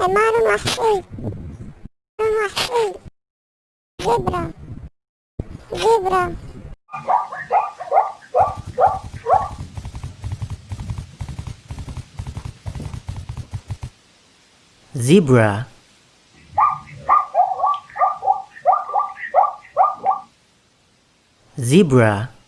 É moro no Arcade. Moro no Arcade. Zebra. Zebra. zebra zebra